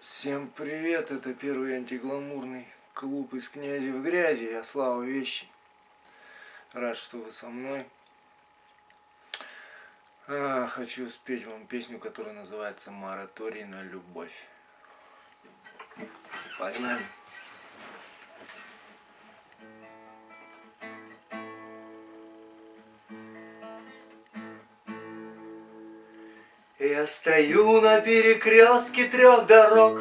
Всем привет, это первый антигламурный клуб из князи в грязи, я Слава Вещи. Рад, что вы со мной. А, хочу спеть вам песню, которая называется «Мораторий на любовь». Погнали. Я стою на перекрестке трех дорог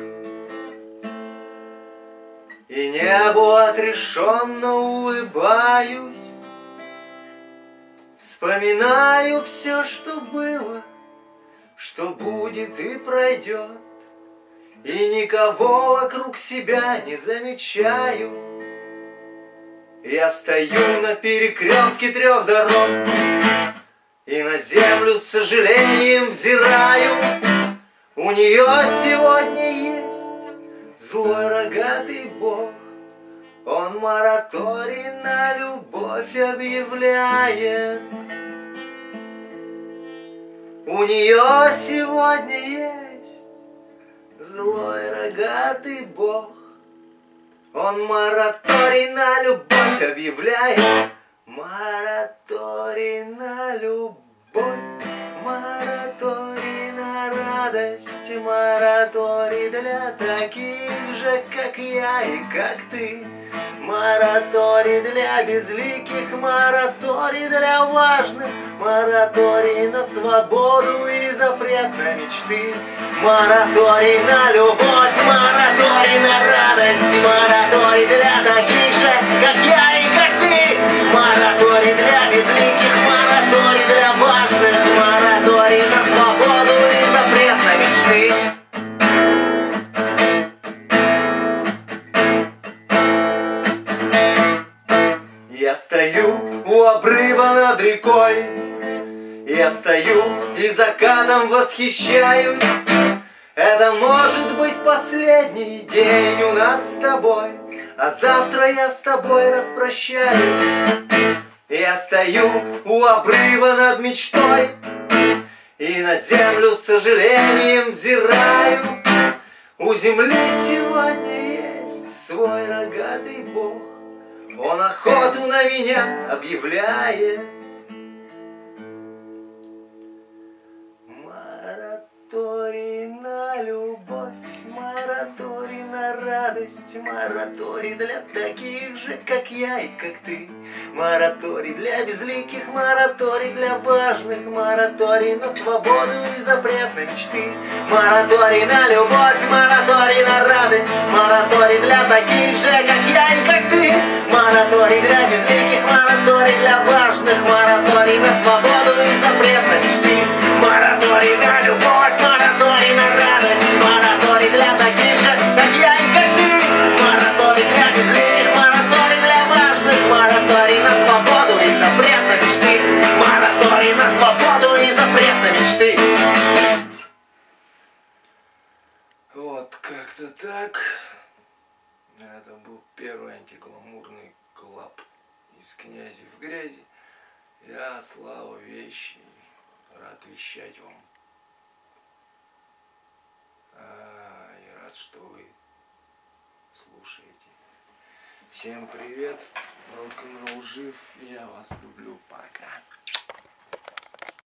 И небу отрешенно улыбаюсь. Вспоминаю все, что было, Что будет и пройдет И никого вокруг себя не замечаю. Я стою на перекрестке трех дорог и на землю с сожалением взираю. У нее сегодня есть злой рогатый бог. Он мораторий на любовь объявляет. У нее сегодня есть злой рогатый бог. Он мораторий на любовь объявляет Мораторий на любовь, мораторий на радость, мораторий для таких же, как я и как ты. Мораторий для безликих, мораторий для важных, мораторий на свободу и запрет на мечты. Мораторий на любовь, мораторий на радость, мораторий для таких же, как я Я стою у обрыва над рекой. Я стою и закатом восхищаюсь. Это может быть последний день у нас с тобой. А завтра я с тобой распрощаюсь. Я стою у обрыва над мечтой. И на землю с сожалением взираю. У земли сегодня есть свой рогатый бог он охоту на меня объявляет. Мораторий на любовь, мораторий на радость, мораторий для таких же, как я и как ты. Мораторий для безликих, мораторий для важных, мораторий на свободу и запрет на мечты. Мораторий на любовь, мораторий на радость, мораторий для таких же, как я и был первый антигламурный клаб из князи в грязи. Я Слава Вещи, рад вещать вам. А, и рад, что вы слушаете. Всем привет, рок-н-ролл жив, я вас люблю, пока.